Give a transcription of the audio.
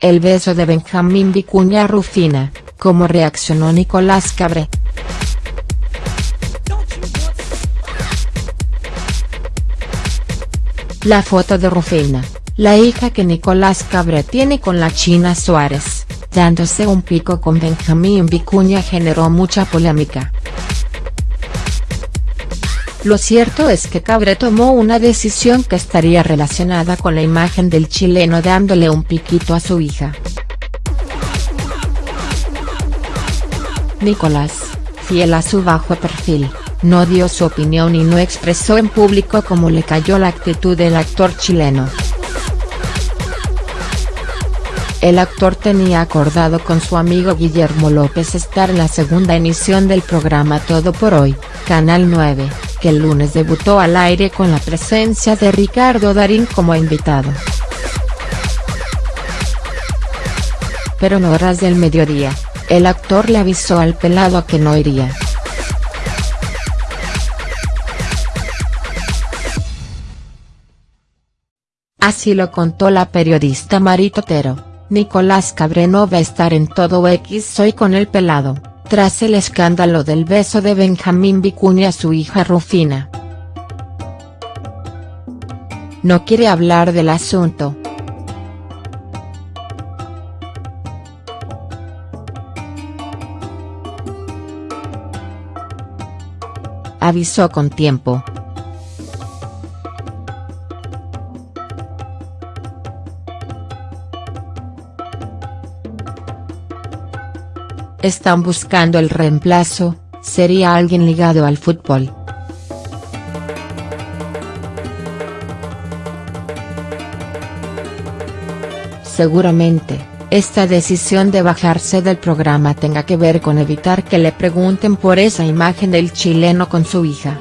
el beso de Benjamín Vicuña Rufina, ¿cómo reaccionó Nicolás Cabré?. La foto de Rufina, la hija que Nicolás Cabré tiene con la China Suárez, dándose un pico con Benjamín Vicuña generó mucha polémica. Lo cierto es que Cabré tomó una decisión que estaría relacionada con la imagen del chileno dándole un piquito a su hija. Nicolás, fiel a su bajo perfil, no dio su opinión y no expresó en público cómo le cayó la actitud del actor chileno. El actor tenía acordado con su amigo Guillermo López estar en la segunda emisión del programa Todo por Hoy, Canal 9, que el lunes debutó al aire con la presencia de Ricardo Darín como invitado. Pero en horas del mediodía, el actor le avisó al pelado que no iría. Así lo contó la periodista Marito Otero. Nicolás Cabré va a estar en todo X hoy con el pelado, tras el escándalo del beso de Benjamín Vicuña a su hija Rufina. No quiere hablar del asunto. Avisó con tiempo. Están buscando el reemplazo, sería alguien ligado al fútbol. Seguramente, esta decisión de bajarse del programa tenga que ver con evitar que le pregunten por esa imagen del chileno con su hija.